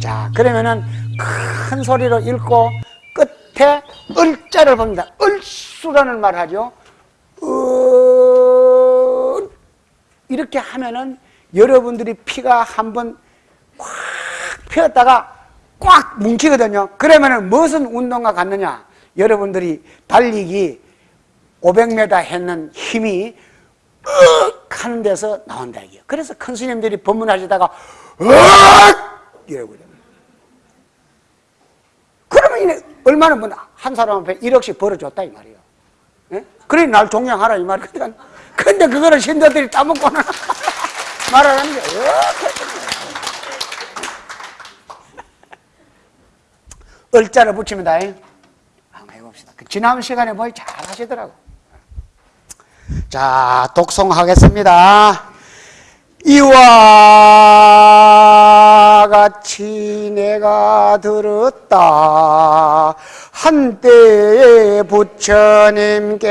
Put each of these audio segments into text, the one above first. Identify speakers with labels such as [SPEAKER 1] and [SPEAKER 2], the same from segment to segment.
[SPEAKER 1] 자, 그러면은 큰 소리로 읽고 끝에 을자를 봅니다. 을수라는 말을 하죠. 을 이렇게 하면은 여러분들이 피가 한번 꽉 피었다가 꽉 뭉치거든요. 그러면은 무슨 운동과 같느냐? 여러분들이 달리기 500m 했는 힘이 윽 하는 데서 나온다 이게요. 그래서 큰 스님들이 법문하시다가 윽 이러고. 그러면 이네 얼마나 뭐한 사람 앞에 1억씩 벌어줬다 이 말이에요. 예? 그래 날 종양하라 이 말이에요. 그러니까 근데 그거를 신도들이 따먹고는 말하는 게 을자를 붙이면 다 한번 해봅시다. 그 지난 시간에 뭐잘 하시더라고. 자, 독송하겠습니다. 이와 같이 내가 들었다. 한때에 부처님께서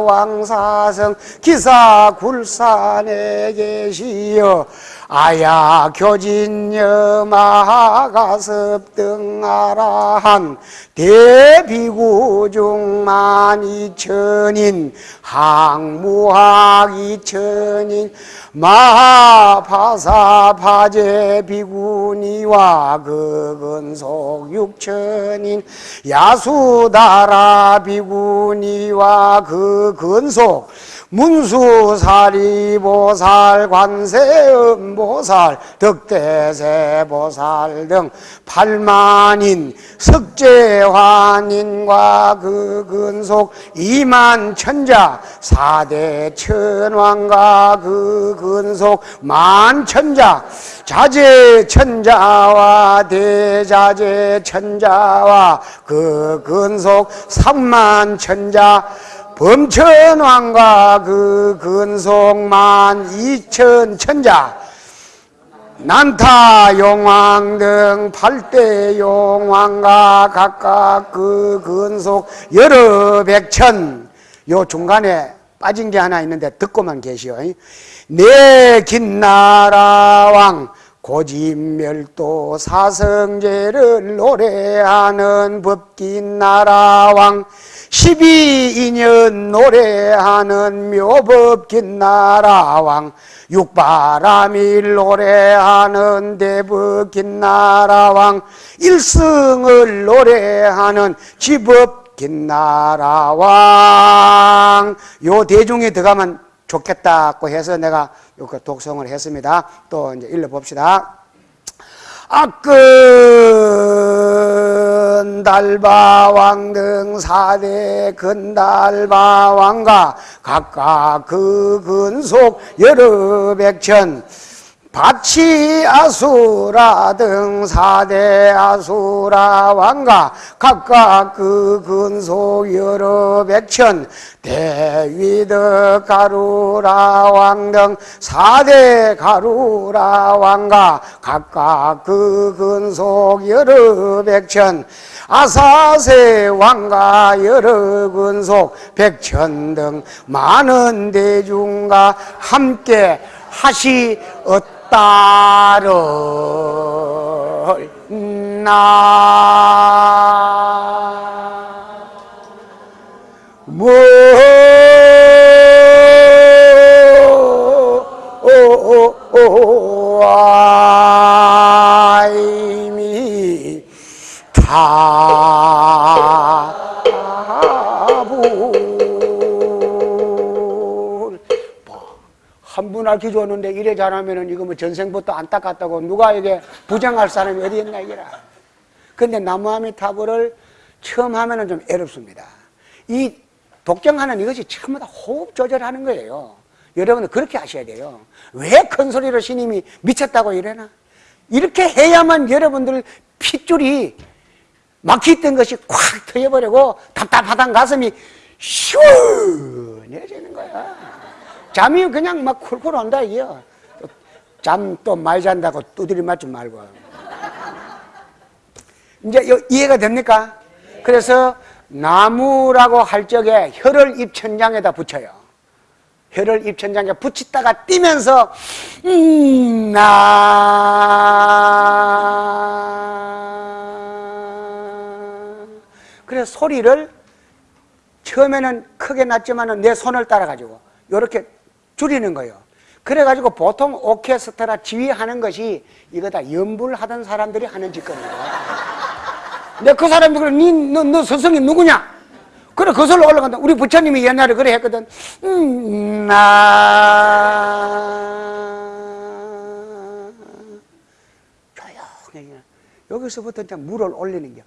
[SPEAKER 1] 왕사성 기사 굴산에 계시어 아야 교진여 마가섭 등아라한 대비구 중 만 이천인 항무학 이천인 마파사 파제 비구니와 그근속 육천인 야수다라 비구니와 그 근속 문수사리보살, 관세음보살, 덕대세보살 등 팔만인 석재환인과 그 근속 이만천자 사대 천왕과 그 근속 만 천자 자재천자와 대자재천자와 그 근속 삼만천자 범천왕과 그 근속만 이천 천자 난타 용왕 등 팔대 용왕과 각각 그 근속 여러 백천. 요 중간에 빠진 게 하나 있는데 듣고만 계시오. 내 긴나라 왕 고집멸도 사성제를 노래하는 법긴나라 왕 12인연 노래하는 묘법 긴 나라왕 육바람일 노래하는 대법긴 나라왕 일승을 노래하는 지법 긴 나라왕. 요 대중에 들어가면 좋겠다고 해서 내가 요 독성을 했습니다. 또 이제 읽어봅시다 악근 달바왕 등 사대 근달바왕과 각각 그 근속 여러 백천 바치 아수라 등 사대 아수라 왕과 각각 그 근속 여러 백천 대위드 가루라 왕 등 사대 가루라 왕과 각각 그 근속 여러 백천 아사세 왕과 여러 근속 백천 등 많은 대중과 함께 하시었 다 따를 나 뭐, 아 한분할 기도하는데 이래 잘하면은 이거 뭐 전생부터 안 닦았다고 누가 이게 부정할 사람이 어디 있나 이게라. 근데 나무아미타불을 처음 하면은 좀 어렵습니다. 이 독경하는 이것이 처음부터 호흡 조절하는 거예요. 여러분들 그렇게 하셔야 돼요. 왜 큰 소리로 스님이 미쳤다고 이래나? 이렇게 해야만 여러분들 핏줄이 막혔던 것이 콱 터져버리고 답답하던 가슴이 시원해지는 거야. 잠이 그냥 막 쿨쿨 온다 이게요. 잠 또 많이 잔다고 두드리 맞지 말고. 이제 이해가 됩니까? 그래서 나무라고 할 적에 혀를 입천장에다 붙여요. 혀를 입천장에 붙이다가 뛰면서 음, 나 그래서 소리를 처음에는 크게 났지만 내 손을 따라 가지고 이렇게 줄이는 거예요. 그래가지고 보통 오케스트라 지휘하는 것이 이거 다 연불하던 사람들이 하는 짓거리예요. 근데 그 사람들이 니, 너, 너 스승이 누구냐? 그래 거슬러 올라간다. 우리 부처님이 옛날에 그래 했거든. 음, 나 조용히 여기서부터 이제 물을 올리는 게이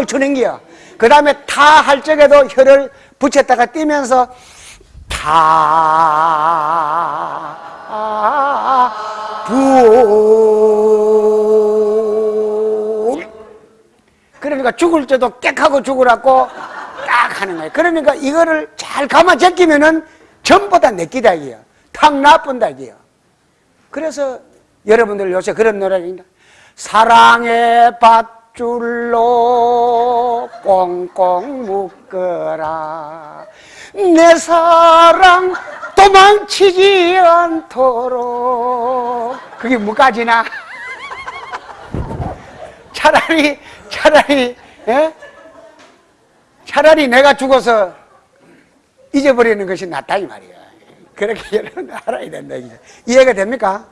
[SPEAKER 1] 춤을 추는 게요. 그 다음에 타 할 적에도 혀를 붙였다가 뛰면서 타, 부. 그러니까 죽을 때도 깨하고 죽으라고 딱 하는 거예요. 그러니까 이거를 잘 감아 제끼면은 전부 다 내끼다 이게요. 탁 나쁜다 이게요. 그래서 여러분들 요새 그런 노래입니다. 사랑의 밧줄로 꽁꽁 묶어라. 내 사랑 도망치지 않도록 그게 뭐까지나 차라리 차라리 예? 차라리 내가 죽어서 잊어버리는 것이 낫다 이 말이야 그렇게 여러분 알아야 된다. 이해가 됩니까?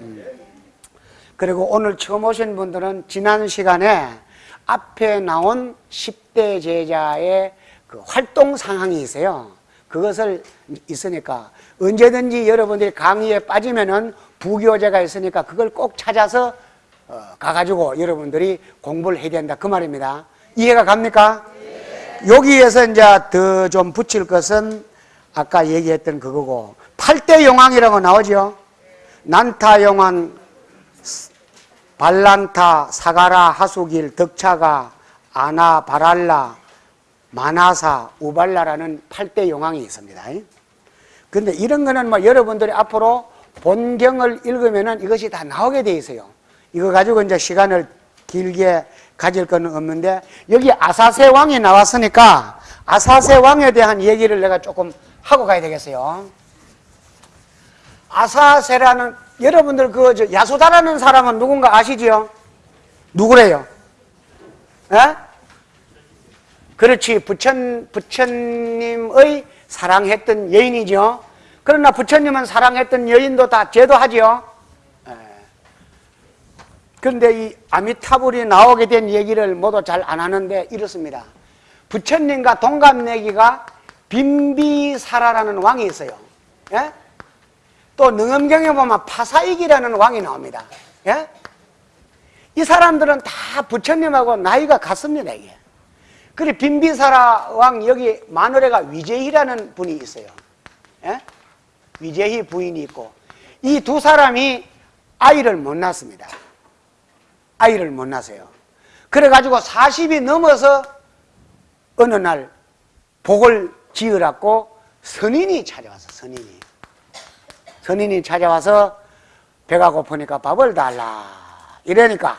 [SPEAKER 1] 음. 그리고 오늘 처음 오신 분들은 지난 시간에 앞에 나온 10대 제자의 그 활동 상황이 있어요. 그것을 있으니까 언제든지 여러분들이 강의에 빠지면은 부교재가 있으니까 그걸 꼭 찾아서 어, 가가지고 여러분들이 공부를 해야 된다 그 말입니다. 이해가 갑니까? 여기에서 이제 더 좀 붙일 것은 아까 얘기했던 그거고 8대 용왕이라고 나오죠. 난타 용왕, 발란타, 사가라, 하수길, 덕차가, 아나, 바랄라, 마나사, 우발라라는 8대 용왕이 있습니다. 근데 이런 거는 뭐 여러분들이 앞으로 본경을 읽으면은 이것이 다 나오게 돼 있어요. 이거 가지고 이제 시간을 길게 가질 거는 없는데 여기 아사세 왕이 나왔으니까 아사세 왕에 대한 얘기를 내가 조금 하고 가야 되겠어요. 아사세라는 여러분들 그 야수다라는 사람은 누군가 아시지요? 누구래요? 에? 그렇지 부천 부처님의 사랑했던 여인이죠. 그러나 부처님은 사랑했던 여인도 다 제도하지요. 그런데 이 아미타불이 나오게 된 얘기를 모두 잘 안 하는데 이렇습니다. 부처님과 동갑내기가 빈비사라라는 왕이 있어요. 예? 또 능엄경에 보면 파사익이라는 왕이 나옵니다. 예? 이 사람들은 다 부처님하고 나이가 같습니다. 이게. 그래 빈비사라 왕 여기 마누레가 위제희라는 분이 있어요. 예? 위제희 부인이 있고 이 두 사람이 아이를 못 낳습니다. 아이를 못 낳으세요. 그래가지고 40이 넘어서 어느 날 복을 지으라고 선인이 찾아와서 선인이 선인이 찾아와서 배가 고프니까 밥을 달라 이러니까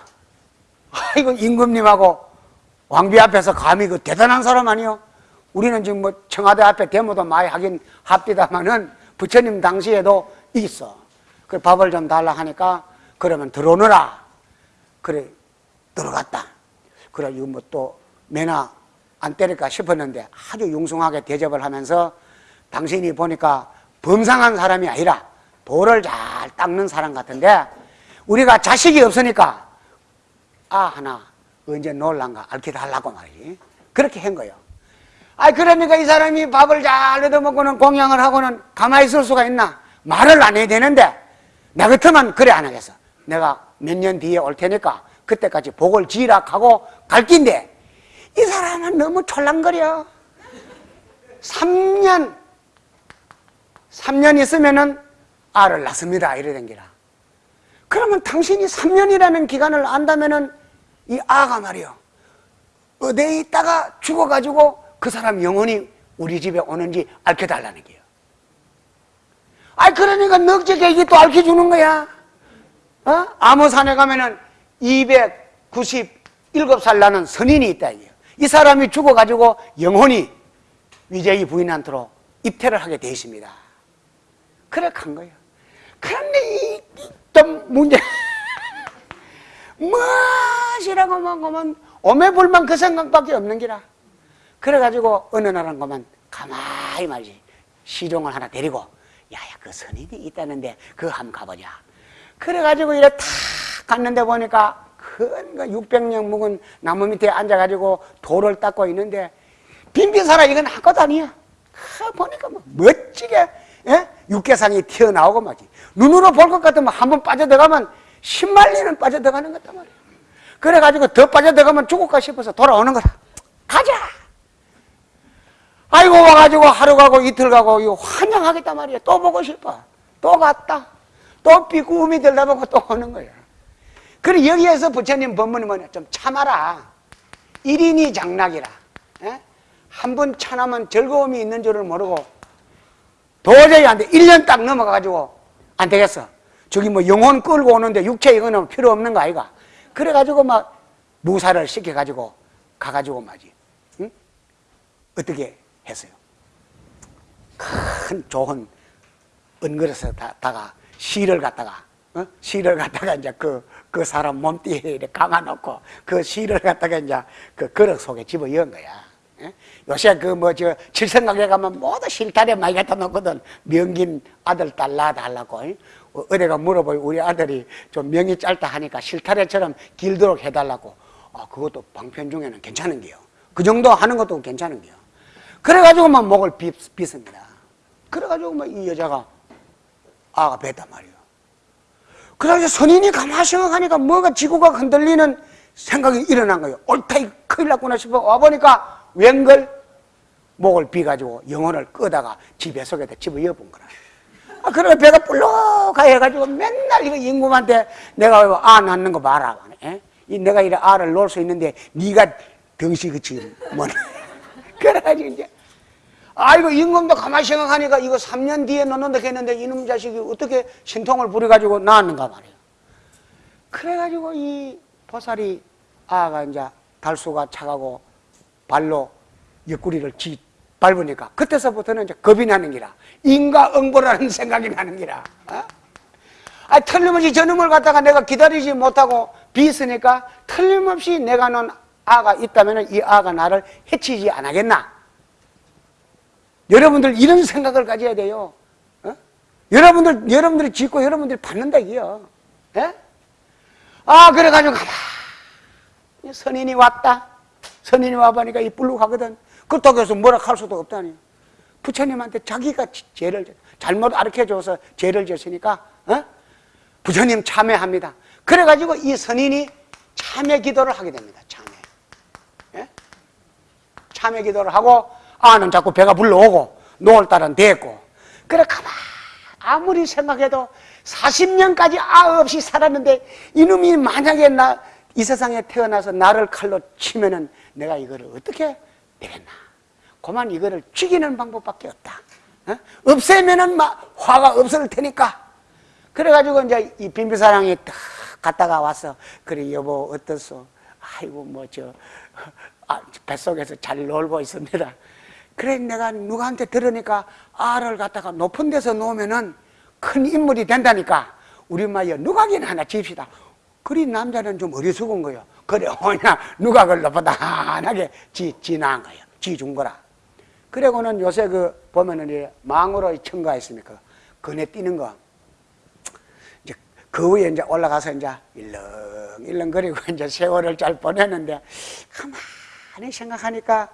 [SPEAKER 1] 아이고 임금님하고 왕비 앞에서 감히 그 대단한 사람 아니요? 우리는 지금 뭐 청와대 앞에 데모도 많이 하긴 합디다마는 부처님 당시에도 있어. 그 밥을 좀 달라 하니까 그러면 들어오너라. 그래 들어갔다. 그래 이거 뭐 또 매나 안 때릴까 싶었는데 아주 융숭하게 대접을 하면서 당신이 보니까 범상한 사람이 아니라 돌을 잘 닦는 사람 같은데 우리가 자식이 없으니까 아 하나 언제 놀란가 알게 하려고 말이지. 그렇게 한 거예요. 아 그러니까 이 사람이 밥을 잘 얻어먹고는 공양을 하고는 가만히 있을 수가 있나? 말을 안 해야 되는데 나 같으면 그래 안 하겠어. 내가 몇 년 뒤에 올 테니까 그때까지 복을 지으라 하고 갈 긴데 이 사람은 너무 촐랑거려. 3년 3년 있으면은 알을 낳습니다 이래 된 기라 그러면 당신이 3년이라는 기간을 안다면은 이 아가 말이요 어디에 있다가 죽어가지고 그 사람 영혼이 우리 집에 오는지 알려달라는 게요 아 그러니까 넉적에 이게 또 알려주는 거야 어? 암호산에 가면은 297살 나는 선인이 있다 이게요. 이 사람이 죽어가지고 영혼이 위제의 부인한테로 입퇴를 하게 되어 있습니다. 간 거예요. 그런데 이좀 문제 무엇이라고 만하면 오매불만 그 생각밖에 없는 기라. 그래가지고 어느 날한 것만 가만히 말지 시종을 하나 데리고 야야 그 선인이 있다는데 그거 한번 가보자. 그래가지고 이래 탁 갔는데 보니까 큰 600년 묵은 나무 밑에 앉아가지고 돌을 닦고 있는데 빈빈사라 이건 한것 아니야. 하, 보니까 뭐 멋지게 예? 육개상이 튀어나오고 말지. 눈으로 볼 것 같으면 한 번 빠져들어가면 10만리는 빠져들어가는 것 같단 말이야. 그래가지고 더 빠져들어가면 죽을까 싶어서 돌아오는 거다. 가자! 아이고 와가지고 하루 가고 이틀 가고 이거 환영하겠단 말이야. 또 보고 싶어. 또 갔다. 또 비구음이 들다 보고 또 오는 거야. 그래 여기에서 부처님 법문이 뭐냐. 좀 참아라. 일인이 장락이라. 예? 한번 참으면 즐거움이 있는 줄을 모르고 도저히 안 돼. 1년 딱 넘어가가지고 안 되겠어. 저기 뭐 영혼 끌고 오는데 육체 이거는 필요 없는 거 아이가. 그래가지고 막 무사를 시켜가지고 가가지고 말이지. 응? 어떻게 했어요? 큰 좋은 은그릇에 다가 실을 갖다가 어? 실을 갖다가 이제 그, 그 사람 몸띠에 감아놓고 그 실을 갖다가 이제 그 그릇 속에 집어 넣은 거야. 예? 요새 그 뭐 저 칠성각에 가면 모두 실타래 많이 갖다 놓거든. 명긴 아들 딸 낳아달라고. 예? 어, 어디가 물어보요 우리 아들이 좀 명이 짧다 하니까 실타래처럼 길도록 해달라고. 아, 그것도 방편 중에는 괜찮은 게요. 그 정도 하는 것도 괜찮은 게요. 그래가지고만 목을 빗, 빗습니다. 그래가지고 뭐이 여자가 아가 뱉단 말이에요. 그래서 선인이 가만히 생각하니까 뭐가 지구가 흔들리는 생각이 일어난 거예요. 옳다, 이 큰일 났구나 싶어 와보니까 웬걸 목을 비가지고 영혼을 끄다가 집에 속에다 집어 여본 거라. 아, 그래 배가 불룩하 해가지고 맨날 이거 임금한테 내가 아 낳는 거 봐라. 에? 이 내가 이래 알을 놓을 수 있는데 네가 덩시그치 뭐네. 그래가지고 이제 아이고 임금도 가만히 생각하니까 이거 3년 뒤에 넣는다 했는데 이놈 자식이 어떻게 신통을 부려가지고 낳았는가 말이에요. 그래가지고 이 보살이 아가 이제 달수가 차가고 발로 옆구리를 지 밟으니까 그때서부터는 이제 겁이 나는 기라. 인과응보라는 생각이 나는 기라. 어? 아 틀림없이 저놈을 갖다가 내가 기다리지 못하고 비있으니까 틀림없이 내가 놓은 아가 있다면 이 아가 나를 해치지 않겠나? 여러분들 이런 생각을 가져야 돼요. 어? 여러분들 여러분들이 짓고 여러분들이 받는다 이게요. 예? 아 그래가지고 가만 선인이 왔다 선인이 와보니까 이 불룩하거든. 그렇다고 해서 뭐라 할 수도 없다니. 부처님한테 자기가 죄를 잘못 가르쳐줘서 죄를 졌으니까 어? 부처님 참회합니다. 그래가지고 이 선인이 참회 기도를 하게 됩니다. 참회. 예? 참회 기도를 하고 아는 자꾸 배가 불러오고 노을 딸은 됐고. 그래 가만 아무리 생각해도 40년까지 아 없이 살았는데 이놈이 만약에 나 이 세상에 태어나서 나를 칼로 치면은 내가 이거를 어떻게 되겠나? 그만 이거를 죽이는 방법밖에 없다. 어? 없애면은 막 화가 없을 테니까. 그래가지고 이제 이 빈비사랑이 딱 갔다가 와서 그래 여보 어떻소? 아이고 뭐저 아, 뱃속에서 잘 놀고 있습니다. 그래 내가 누구한테 들으니까 알을 갖다가 높은 데서 놓으면은 큰 인물이 된다니까. 우리 마여 누각이나 하나 집시다. 그리 남자는 좀 어리석은 거예요 그래 오냐 누각을 높아다하게 지, 지나한 거예요 지준 거라 그리고는 요새 그 보면은 이 망으로 첨가했습니까 그네 뛰는 거 이제 그 위에 이제 올라가서 이제 일렁일렁 거리고 이제 세월을 잘 보내는데 가만히 생각하니까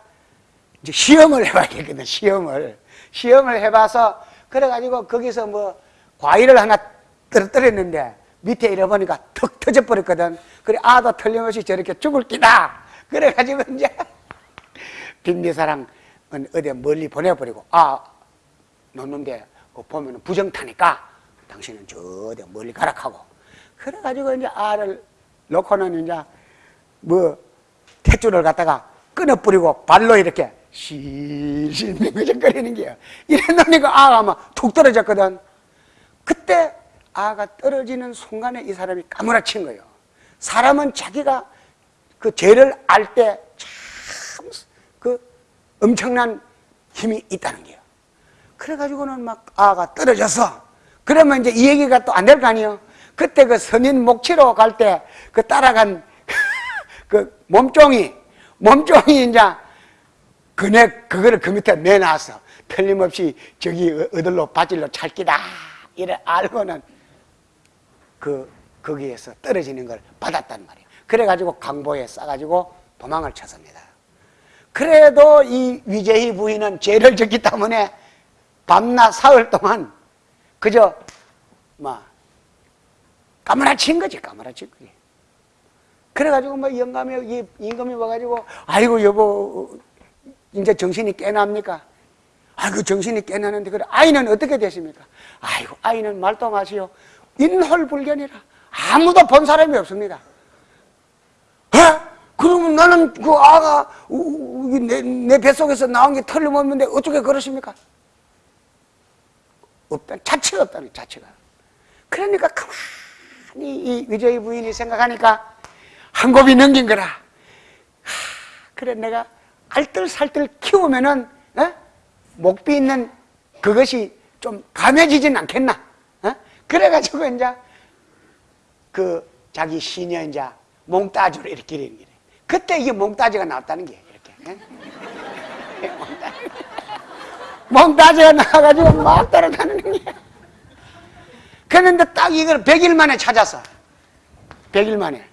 [SPEAKER 1] 이제 시험을 해봐야겠거든, 시험을. 시험을 해봐서, 그래가지고 거기서 뭐, 과일을 하나 떨어뜨렸는데, 밑에 잃어보니까 턱 터져버렸거든. 그래, 아도 틀림없이 저렇게 죽을 끼다! 그래가지고 이제, 빈미사랑 어디 멀리 보내버리고, 아, 놓는데, 보면 부정 타니까, 당신은 저 어디 멀리 가라 하고. 그래가지고 이제 알을 놓고는 이제, 뭐, 탯줄을 갖다가 끊어버리고 발로 이렇게 실실 맹거적거리는 게요. 이래 놓으니까 아가 막 툭 떨어졌거든. 그때 아가 떨어지는 순간에 이 사람이 까무라친 거예요. 사람은 자기가 그 죄를 알 때 참 그 엄청난 힘이 있다는 게요. 그래가지고는 막 아가 떨어져서 그러면 이제 이 얘기가 또 안 될 거 아니에요. 그때 그 선인 목치로 갈 때 그 따라간 그 몸종이 몸종이 이제 그네 그거를 그 밑에 내놨어. 틀림없이 저기 어들로 바질로 찰기다 이래 알고는 그 거기에서 떨어지는 걸 받았단 말이에요. 그래가지고 강보에 싸가지고 도망을 쳤습니다. 그래도 이 위재희 부인은 죄를 졌기 때문에 밤낮 사흘 동안 그저 뭐 까무라친 거지 까무라친 거지. 그래가지고 뭐 영감이 이 임금이 와가지고 아이고 여보 이제 정신이 깨납니까? 아이고 정신이 깨나는데 그래 아이는 어떻게 되십니까? 아이고 아이는 말도 마시오 인홀불견이라 아무도 본 사람이 없습니다. 에? 그러면 나는 그 아가 내, 내 뱃속에서 나온 게 틀림없는데 어떻게 그러십니까? 없다 자체가 없다는 자체가. 그러니까 가만히 이 위저희 부인이 생각하니까 한 곱이 넘긴 거라. 하, 그래 내가 알뜰살뜰 키우면은 에? 목비 있는 그것이 좀 감해지진 않겠나? 어? 그래가지고 이제 그 자기 시녀 이제 몽따주로 이렇게 이런 게. 그때 이게 몽따주가 나왔다는 게 이렇게. 예? 몽따주가 나와가지고 막 따라다니는 게. 그런데 딱 이걸 100일 만에 찾았어 100일 만에.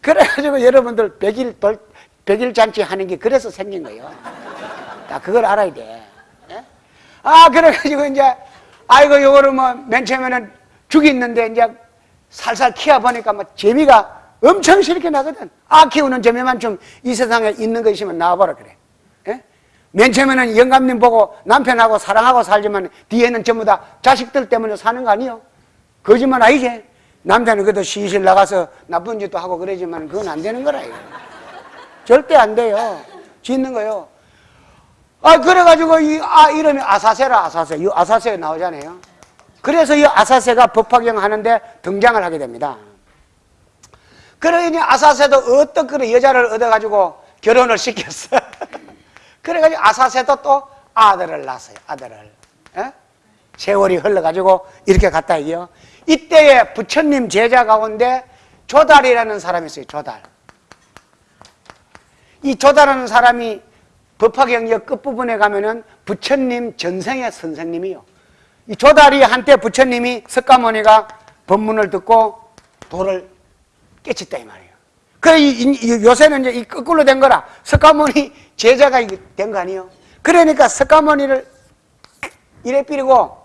[SPEAKER 1] 그래가지고 여러분들 100일 돌 100일 잔치 하는 게 그래서 생긴 거예요. 딱 그걸 알아야 돼. 예? 아, 그래가지고 이제, 아이고, 요거를 뭐, 맨 처음에는 죽이 있는데, 이제 살살 키워보니까 뭐, 재미가 엄청 싫게 나거든. 아, 키우는 재미만 좀 이 세상에 있는 거 있으면 나와보라, 그래. 예? 맨 처음에는 영감님 보고 남편하고 사랑하고 살지만, 뒤에는 전부 다 자식들 때문에 사는 거 아니요? 거짓말 아니지? 남자는 그래도 시실 나가서 나쁜 짓도 하고 그러지만, 그건 안 되는 거라, 이거. 절대 안 돼요. 짓는 거요. 아, 그래가지고 이 아, 이름이 아사세라, 아사세. 이 아사세가 나오잖아요. 그래서 이 아사세가 법화경 하는데 등장을 하게 됩니다. 그러니 아사세도 어떤 그런 여자를 얻어가지고 결혼을 시켰어. 그래가지고 아사세도 또 아들을 낳았어요. 아들을. 에? 세월이 흘러가지고 이렇게 갔다 이요. 이때에 부처님 제자 가운데 조달이라는 사람이 있어요. 조달. 이 조달하는 사람이 법화경역 끝부분에 가면은 부처님 전생의 선생님이요. 이 조다리 한때 부처님이 석가모니가 법문을 듣고 도를 깨쳤다 이 말이에요. 그래 이, 요새는 이제 이 거꾸로 된 거라 석가모니 제자가 된 거 아니에요. 그러니까 석가모니를 이래 삐리고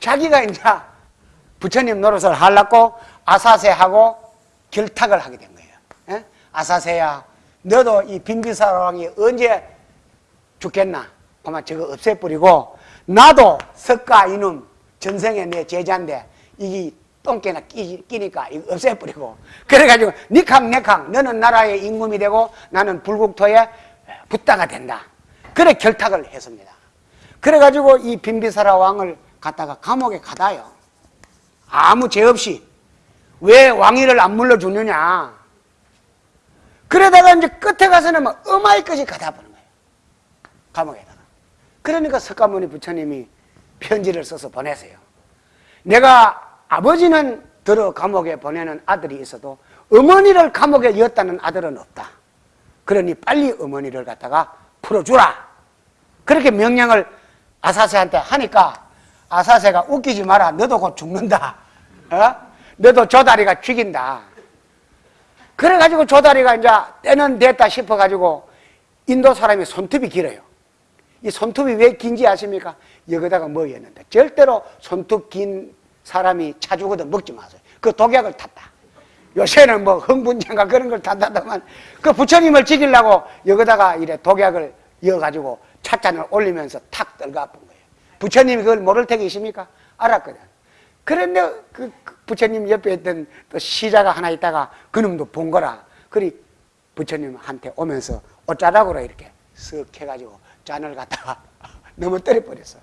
[SPEAKER 1] 자기가 이제 부처님 노릇을 하려고 아사세하고 결탁을 하게 된 거예요. 에? 아사세야, 너도 이 빙비사왕이 언제 죽겠나? 아마 저거 없애버리고 나도 석가 이놈 전생에 내 제자인데 이게 똥개나 끼, 끼니까 이거 없애버리고 그래가지고 니캉 내캉 너는 나라의 임금이 되고 나는 불국토의 부다가 된다. 그래 결탁을 했습니다. 그래가지고 이 빈비사라 왕을 갖다가 감옥에 가다요. 아무 죄 없이 왜 왕위를 안 물러주느냐. 그러다가 이제 끝에 가서는 막 어마이 끝이 가다 보는 거예요. 감옥에다가. 그러니까 석가모니 부처님이 편지를 써서 보내세요. 내가 아버지는 들어 감옥에 보내는 아들이 있어도 어머니를 감옥에 이었다는 아들은 없다. 그러니 빨리 어머니를 갖다가 풀어주라. 그렇게 명령을 아사세한테 하니까 아사세가 웃기지 마라. 너도 곧 죽는다. 어? 너도 조다리가 죽인다. 그래가지고 조다리가 이제 때는 됐다 싶어가지고 인도 사람이 손톱이 길어요. 이 손톱이 왜 긴지 아십니까? 여기다가 먹였는데 절대로 손톱 긴 사람이 차주거든 먹지 마세요. 그 독약을 탔다. 요새는 뭐 흥분제인가 그런 걸 탄다더만 그 부처님을 지키려고 여기다가 이래 독약을 이어가지고 찻잔을 올리면서 탁 떨가 아픈 거예요. 부처님이 그걸 모를 테기 있습니까? 알았거든. 그런데 그 부처님 옆에 있던 또 시자가 하나 있다가 그놈도 본 거라. 그리 부처님한테 오면서 어쩌라고 이렇게 쓱 해가지고 잔을 갖다가 너무 떨어버렸어.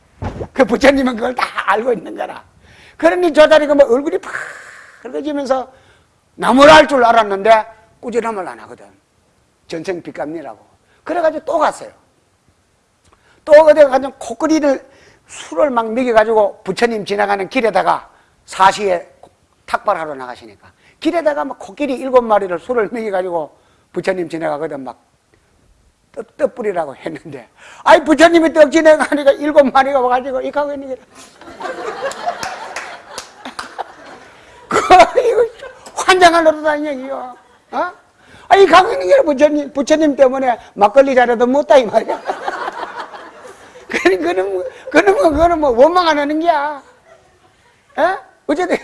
[SPEAKER 1] 그 부처님은 그걸 다 알고 있는 거라. 그러니 저 다리가 뭐 얼굴이 팍그러지면서 나무를 할줄 알았는데 꾸지람을 안 하거든. 전생 빚값니라고. 그래가지고 또 갔어요. 또 어디 가서 코끼리를 술을 막 먹여가지고 부처님 지나가는 길에다가 사시에 탁발하러 나가시니까 길에다가 막 코끼리 일곱 마리를 술을 먹여가지고 부처님 지나가거든 막 떡, 떡불이라고 했는데. 아이 부처님이 떡 지나가니까 일곱 마리가 와가지고 이 가고 있는 게 그, 이거 환장을 노릇하는 얘기요. 어? 아이 가고 있는 게 부처님, 부처님 때문에 막걸리 자리도 못다 이 말이야. 그는, 그는, 뭐, 그는, 뭐, 그는 뭐 원망 안 하는 게야. 에? 어쨌든.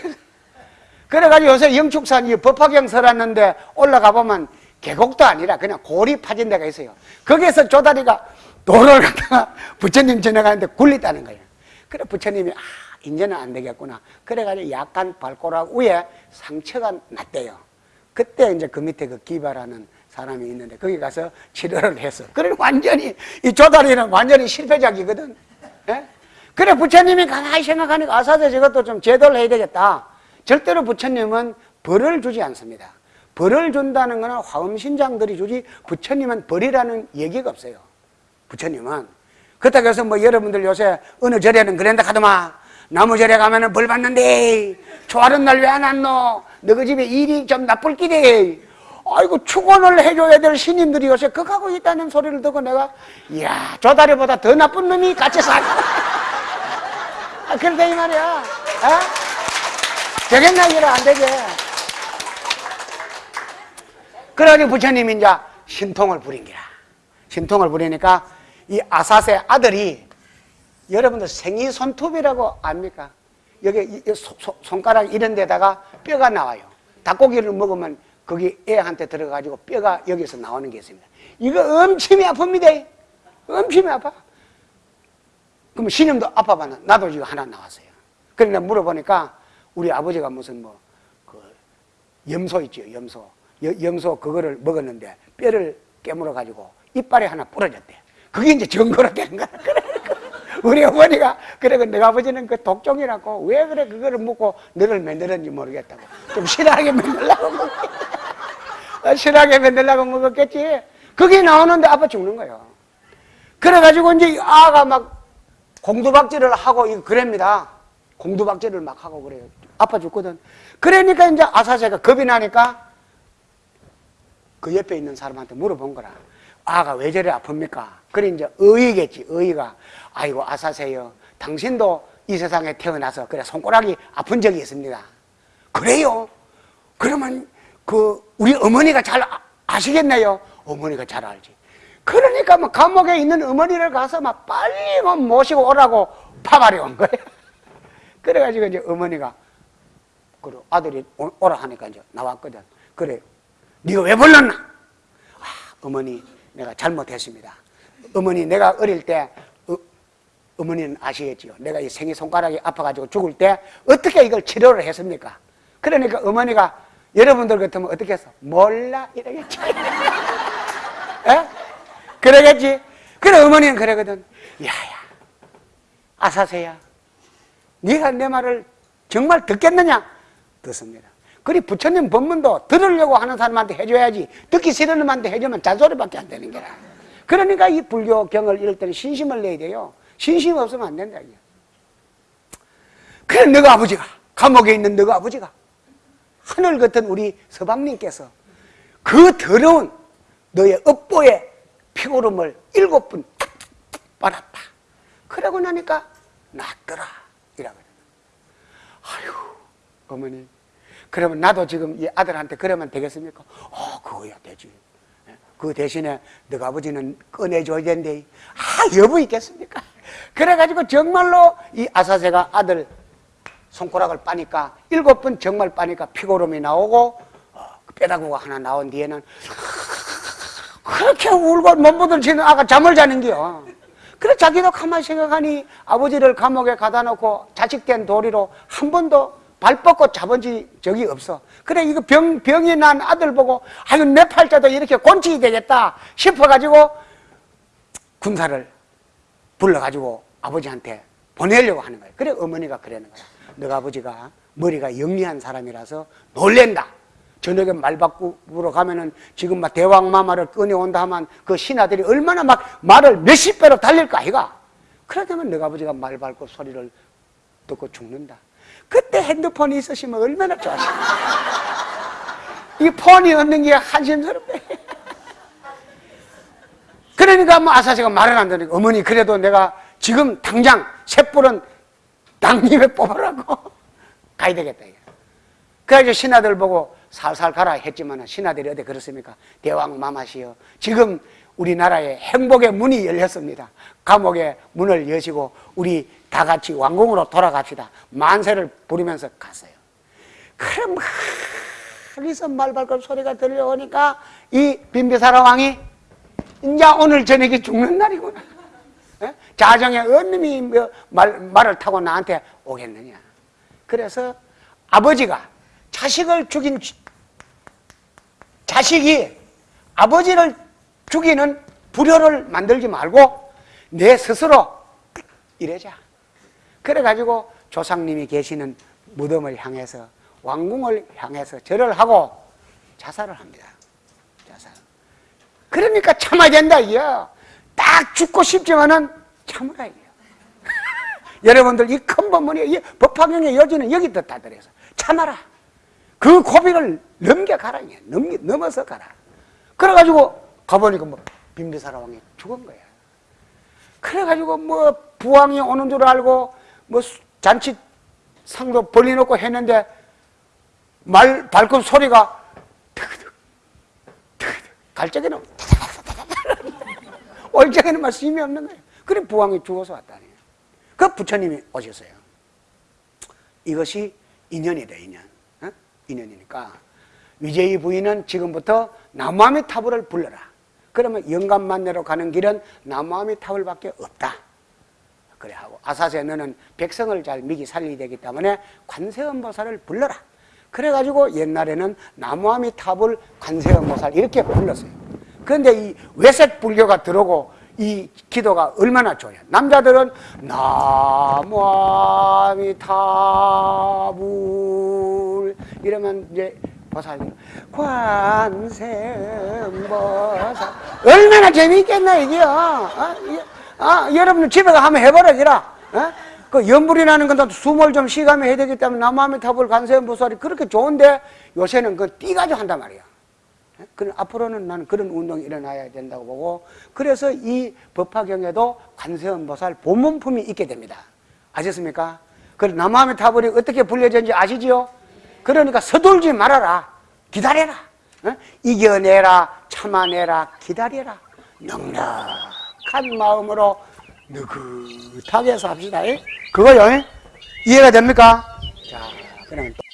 [SPEAKER 1] 그래가지고 요새 영축산 이 법화경 설았는데 올라가 보면 계곡도 아니라 그냥 골이 파진 데가 있어요. 거기에서 조다리가 돌을 갖다가 부처님 지나가는데 굴렸다는 거예요. 그래 부처님이 아 이제는 안 되겠구나. 그래가지고 약간 발꼬락 위에 상처가 났대요. 그때 이제 그 밑에 그 기발하는 사람이 있는데 거기 가서 치료를 했어. 그래 완전히 이 조다리는 완전히 실패작이거든. 예? 그래 부처님이 가만히 생각하니까 아사제 저것도 좀 제도를 해야 되겠다. 절대로 부처님은 벌을 주지 않습니다. 벌을 준다는 것은 화엄신장들이 주지 부처님은 벌이라는 얘기가 없어요. 부처님은. 그렇다고 해서 뭐 여러분들 요새 어느 절에는 그런다 하더만 나무절에 가면 은 벌 받는데 초하는 날 왜 안 왔노? 너희 집에 일이 좀 나쁠 끼대. 아이고 축원을 해줘야 될 신인들이 요새 극하고 있다는 소리를 듣고 내가 이야 조다리보다 더 나쁜 놈이 같이 살 아, 그러다 이 말이야 어? 되겠나 이래 안 되게 그러니 부처님이 이제 신통을 부린기라. 신통을 부리니까 이 아사세 아들이 여러분들 생이 손톱이라고 압니까? 여기 손가락 이런 데다가 뼈가 나와요. 닭고기를 먹으면 거기 애한테 들어가지고 뼈가 여기서 나오는 게 있습니다. 이거 엄청이 아픕니다. 엄청이 아파. 그럼 신임도 아파봤나? 나도 지금 하나 나왔어요. 그런데 물어보니까 우리 아버지가 무슨 뭐, 그, 염소 있죠, 염소. 염소 그거를 먹었는데 뼈를 깨물어 가지고 이빨에 하나 부러졌대. 그게 이제 증거로 되는 거야. 우리 어머니가 그래 내가 아버지는 그 독종이라고 왜 그래 그거를 먹고 너를 만들었는지 모르겠다고 좀 실하게 만들라고 실하게 만들라고 먹었겠지. 그게 나오는데 아빠 죽는 거예요. 그래가지고 이제 아가 막 공두박질을 하고 이거 그럽니다. 공두박질을 막 하고 그래요. 아빠 죽거든. 그러니까 이제 아사제가 겁이 나니까 그 옆에 있는 사람한테 물어본 거라. 아가 왜 저래 아픕니까? 그래 이제 의의겠지. 의의가 아이고 아사세요. 당신도 이 세상에 태어나서 그래 손가락이 아픈 적이 있습니다. 그래요? 그러면 그 우리 어머니가 잘 아, 시겠네요 어머니가 잘 알지. 그러니까 뭐 감옥에 있는 어머니를 가서 막 빨리 뭐 모시고 오라고 파발이 온 거예요. 그래가지고 이제 어머니가 그 아들이 오라 하니까 이제 나왔거든. 그래 네가 왜 불렀나? 아, 어머니 내가 잘못했습니다. 어머니 내가 어릴 때 어, 어머니는 아시겠지요. 내가 이 생이 손가락이 아파가지고 죽을 때 어떻게 이걸 치료를 했습니까? 그러니까 어머니가 여러분들 같으면 어떻게 했어? 몰라 이러겠지. 에? 그러겠지. 그래 어머니는 그러거든. 야야 아사세야. 네가 내 말을 정말 듣겠느냐? 듣습니다. 그리 부처님 법문도 들으려고 하는 사람한테 해줘야지. 듣기 싫은 놈한테 해주면 잔소리밖에 안 되는 거라. 그러니까 이 불교경을 이럴 때는 신심을 내야 돼요. 신심 없으면 안 된다 이게. 그래 너가 아버지가 감옥에 있는 너가 아버지가 하늘 같은 우리 서방님께서 그 더러운 너의 업보의 피고름을 일곱 분 빨았다. 그러고 나니까 낫더라. 이라고 아유 어머니 그러면 나도 지금 이 아들한테 그러면 되겠습니까? 어, 그거야 되지. 예? 그 대신에 너가 아버지는 꺼내줘야 된대. 아, 여부 있겠습니까? 그래가지고 정말로 이 아사세가 아들 손가락을 빠니까 일곱 번 정말 빠니까 피고름이 나오고 어, 뼈다구가 하나 나온 뒤에는 그렇게 울고 몸부들 치는 아가 잠을 자는겨. 그래 자기도 가만히 생각하니 아버지를 감옥에 가다 놓고 자식된 도리로 한 번도 발 뻗고 잡은 적이 없어. 그래, 이거 병, 병이 난 아들 보고, 아유, 내 팔자도 이렇게 곤치이 되겠다 싶어가지고, 군사를 불러가지고 아버지한테 보내려고 하는 거예요. 그래, 어머니가 그러는 거야. 너가 아버지가 머리가 영리한 사람이라서 놀랜다. 저녁에 말 바꾸러 가면은 지금 막 대왕마마를 꺼내온다 하면 그 신하들이 얼마나 막 말을 몇십 배로 달릴까 아이가? 그러다면 너가 아버지가 말 밟고 소리를 듣고 죽는다. 그때 핸드폰이 있으시면 얼마나 좋아하실까? 이 폰이 없는 게 한심스럽대. 그러니까 뭐 아사시가 말을 안 들으니까 어머니 그래도 내가 지금 당장 셋불은 당님에 뽑으라고 가야 되겠다. 그래서 신하들 보고 살살 가라 했지만 신하들이 어디 그렇습니까? 대왕 마마시여 지금 우리나라에 행복의 문이 열렸습니다. 감옥의 문을 여시고 우리 다 같이 왕궁으로 돌아갑시다. 만세를 부리면서 갔어요. 그럼 거기서 말발굽 소리가 들려오니까 이 빈비사라 왕이 이제 오늘 저녁에 죽는 날이구나. 예? 자정에 어느님이 뭐 말, 말을 타고 나한테 오겠느냐. 그래서 아버지가 자식을 죽인 지- 자식이 아버지를 죽이는 불효를 만들지 말고 내 스스로 이래자. 그래가지고 조상님이 계시는 무덤을 향해서 왕궁을 향해서 절을 하고 자살을 합니다. 자살. 그러니까 참아야 된다, 이요. 딱 죽고 싶지만은 참으라, 이요. 여러분들 이 큰 법문이 이 법화경의 여지는 여기 떴다 그래서 참아라. 그 고비를 넘겨가라. 넘겨, 넘어서 가라. 그래가지고 가보니까 뭐 빈비사라 왕이 죽은 거야. 그래가지고 뭐 부왕이 오는 줄 알고 뭐 수- 잔치 상도 벌려놓고 했는데 말 발굽 소리가 득득 득득 갈 적에는 올 적에는 막 힘이 없는 거예요. 그래 부왕이 죽어서 왔다니. 그 부처님이 오셨어요. 이것이 인연이다 인연. 어? 인연이니까 위제이 부인은 지금부터 나무아미 타불을 불러라. 그러면 영감만내로 가는 길은 나무아미 타불밖에 없다. 그래 하고 아사세 너는 백성을 잘 미기 살리야 되기 때문에 관세음보살을 불러라. 그래가지고 옛날에는 나무아미 탑을 관세음보살 이렇게 불렀어요. 그런데 이 외색 불교가 들어오고 이 기도가 얼마나 좋아요. 남자들은 나무아미 타불 이러면 이제 보살님 관세음보살 얼마나 재미있겠나 이게요. 어? 이게 아, 여러분 집에 가 한번 해보라기라. 어? 그 연불이 나는 건도 숨을 좀 쉬가며 해야 되기 때문에 남아미 탑을 관세음 보살이 그렇게 좋은데 요새는 그 띠가지고 한단 말이야. 어? 그 앞으로는 나는 그런 운동이 일어나야 된다고 보고 그래서 이 법화경에도 관세음 보살 본문품이 있게 됩니다. 아셨습니까? 그 남아미 탑을이 어떻게 불려졌는지 아시지요? 그러니까 서둘지 말아라. 기다려라. 어? 이겨내라. 참아내라. 기다려라. 넉넉한 마음으로 느긋하게 삽시다. 예? 그거요. 예? 이해가 됩니까? 자, 또.